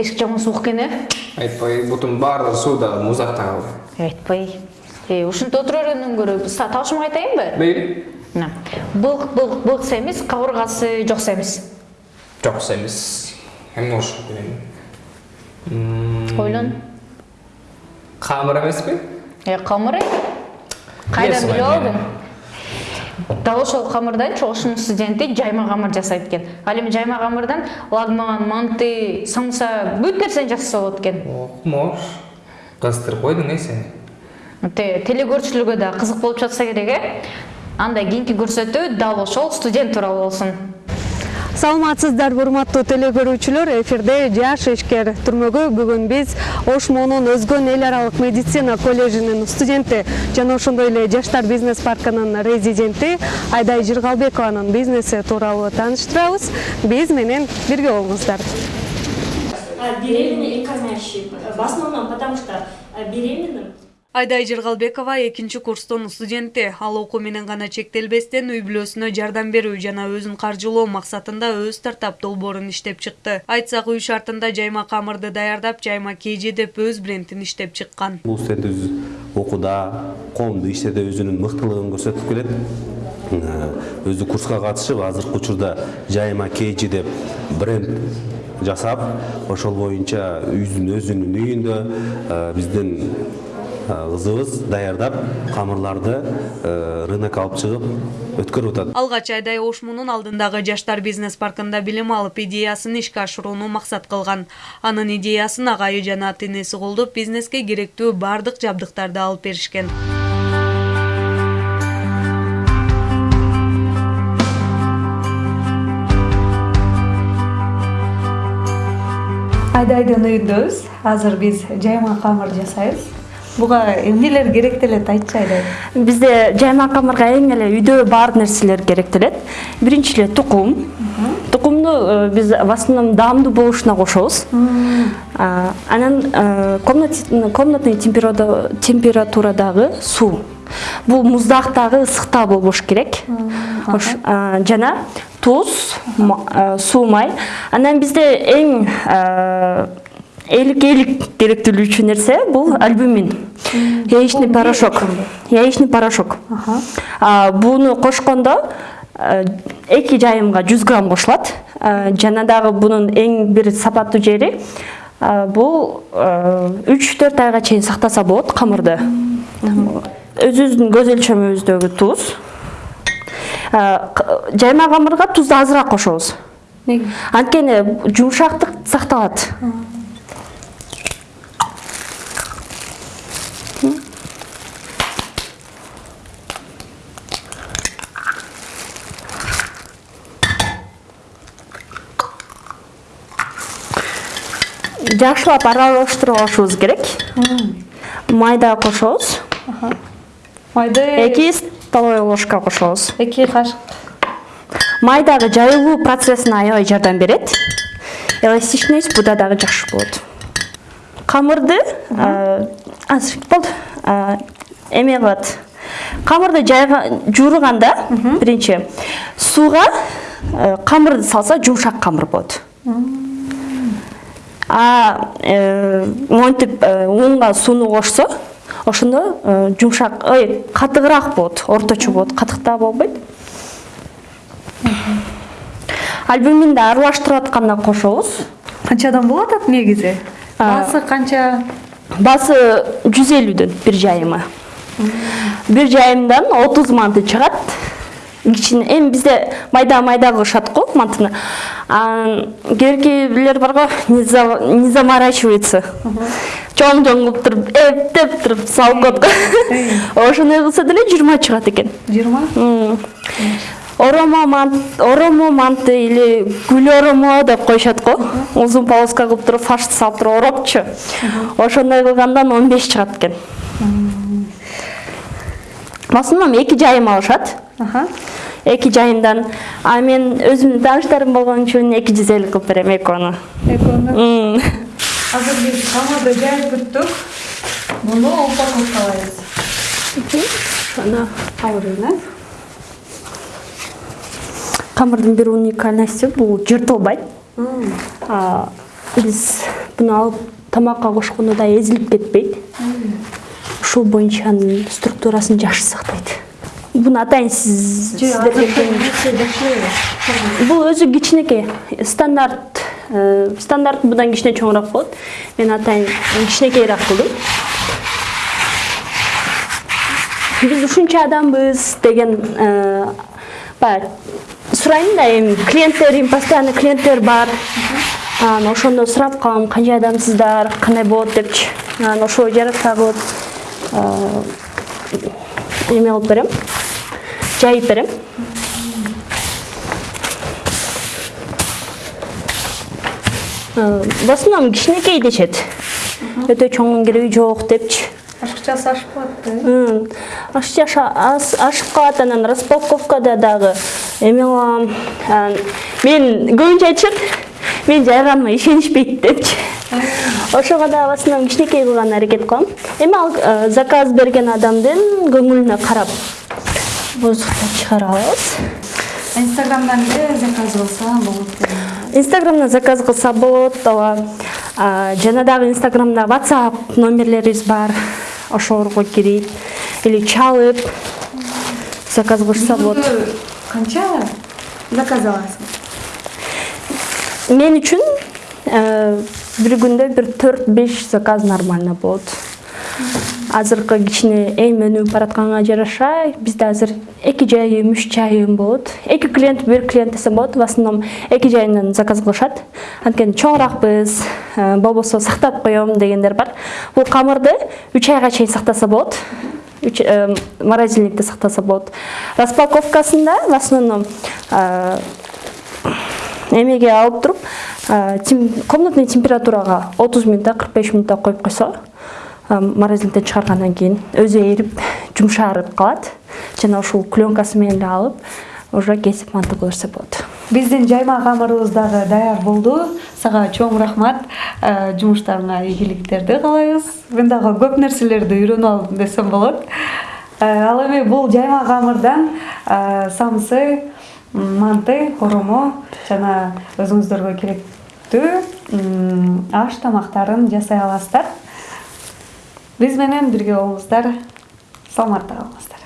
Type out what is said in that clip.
эшик жаман суук экен э айтпай бутун баардыгы сууда муздакта калды айтпай э ушинтип отура бергенден көрө табышымга айтайынбы мейли мына былк былк былкса эмес кабыргасы жокса эмес жокса эмес эмне болушу керек ойлон камыр эмеспи э камыр кайдан билип алдың дал ошол камырдан чогушунун студенти жайма камыр жасайт экен. Ал эми жайма камырдан лагман манты самса бүт нерсени жасаса болот экен. Окмош кызыктырып койдуң э сени? Теле көрүүчүлөргө да кызык болуп жатса керек э. Анда кийинки көрсөтүү дал ошол студент тууралуу болсун саламатсыздарбы урматтуу теле көрүүчүлөр эфирде жаш ишкер түрмөгү бүгүн биз ош моонун өзгөн эл аралык медицина колледжинин студенти жана ошондой эле жаштар бизнес паркынын резиденти айдай жыргалбекованын бизнеси тууралуу тааныштырабыз биз менен бирге болуңуздар. Беременна экономящий в основном потому что беременным айдай жыргалбекова экинчи курстун студенти. Ал окуу менен гана чектелбестен үй бүлөсүнө жардам берүү жана өзүн каржылоо максатында өз стартап долбоорун иштеп чыкты. Айтсак үй шартында жайма камырды даярдап жайма kg деп өз брендин иштеп чыккан. Бул студентибиз окууда коомдук иштерде өзүнүн мыктылыгын көрсөтүп келет. Өзү курска катышып азыркы учурда жайма kg деп бренд жасап ошол боюнча өзүнүн үйүндө биздин кызыбыз даярдап камырларды рынокко алып чыгып өткөрүп атат. Алгач айдай ош муунун алдындагы жаштар бизнес паркында билим алып идеясын ишке ашырууну максат кылган. Анын идеясын агайы жана ата энеси колдоп бизнеске керектүү баардык жабдыктарды алып беришкен. Айдайдын үйүндөбүз азыр биз жайма камыр жасайбыз буга эмнелер керектелет айтчы айдай бизде жайма камырга эң эле үйдө бар нерселер керектелет. Биринчи эле тукум. Тукумду э, биз в основном даамдуу болушуна кошобуз. Анан э, комнатный температурадагы суу бул муздактагы ысыкта болбош керек. Жана туз суу май. Анан бизде эң элик керектелүүчү нерсе бул альбумин. Яичный порошок. яичный порошок. Буну кошкондо эки жайымга жүз грамм кошулат жана дагы бунун эң бир сапаттуу жери бул үч төрт айга чейин сактаса болот камырды. Өзүбүздүн көз өлчөмүбүздөгү туз. Жайма камырга тузду азыраак кошобуз. Анткени жумшактык сакталат жакшылап аралаштырып алышыбыз керек. Май дагы кошобуз. Майды эки столовый ложка кошобуз. Эки кашык. Май дагы жайылуу процессине аябай жардам берет. Эластичность буда дагы жакшы болот. Камырды азыр болду эме кылат камырды жууруганда биринчи сууга камырды салса жумшак камыр болот монтип унга сууну кошсо ошондо жумшак ой катыгыраак болот орточо болот катык да болбойт. Альбуминди аралаштырып атканда кошобуз. Канчадан болуп атат негизи? Баасы канча? Баасы жүз элүүдөн бир жайымы бир жайымдан отуз манты чыгат кичине эми бизде майда майда кылышат го мантыны. Анан кээ бирилер бар го не заморачивается чоң чоң кылып туруп эптеп туруп салып коет го. Ошондой кылса деле жыйырма чыгат экен. Жыйырма? Оромо мант орому манты или гүл оромо деп коюшат го. Узун полоска кылып туруп фаршты салып туруп оропчу ошондой кылгандан он беш чыгат экен. В основном эки жайым алышат эки жайымдан а мен өзүмдүн тааныштарым болгон үчүн эки жүз элүү кылып берем экөөнү экөөнү азыр биз камырды жайып бүттүк. Муну берейин э камырдын бир уникальности бул жыртылбайт. Биз буну алып тамакка кошкондо да эзилип кетпейт. Ушул боюнча анын структурасын жакшы сактайт буну атайын сиз сиздерге бул өзү кичинекей стандарт стандарт мындан кичине чоңураак болот мен атайын кичинекейраак кылдым биз ушунча адамбыз деген баягы сурайм да эми клиенттерим постоянно клиенттер бар анан ошондо сурап калам канча адамсыздар кандай болот депчи анан ошого жараша кылып эме кылып берем жайып берем. Э, в основном кичинекей дешет өтө чоңун кереги жок депчи. Ашыкчасы ашып калат да ашыкча ашып калат анан распаковкада дагы эме кылам анан мен көбүнчө айтышат менин жайганыма ишенишпейт депчи. Ошого дагы в основном кичинекей кылган аракет кылам. Эми ал э, заказ берген адамдын көңүлүнө карап бузуктап чыгарабыз инстаграмдан эле заказ кылса болот инстаграмдан заказ кылса болот ооба жана дагы инстаграмда whatsapp номерлерибиз бар ошолорго кирип или чалып заказ кылышса болот канча заказ аласың мен үчүн э, бир күндө бир төрт беш заказ нормально болот азыркы кичине эми өнүгүп баратканга жараша бизде азыр эки жайым үч жайым болот. Эки клиент бир клиент десем болот. В основном эки жайынан заказ кылышат. Анткени чоңураакпыз э, болбосо сактап коем дегендер бар. Бул камырды үч айга чейин сактаса болот. Э, морозильникте сактаса болот. Распаковкасында в основном э, эмеге алып туруп комнатный температурага отуз мүнөттө кырк беш мүнөттө коюп койсо морозильниктен чыгаргандан кийин өзү эрип жумшарып калат. Жана ушул пленкасы менен эле алып уже кесип мантып берсе болот. Биздин жайма камырыбыз дагы даяр болду. Сага чоң рахмат. Э, жумуштарыңа ийгиликтерди каалайбыз. Мен дагы көп нерселерди үйрөнүп алдым десем болот. Э, ал эми бул жайма камырдан э, самсы манты коромо жана өзүңүздөргө керектүү аш тамактарын жасай аласыздар биз менен бирге болуңуздар саламатта калыңыздар.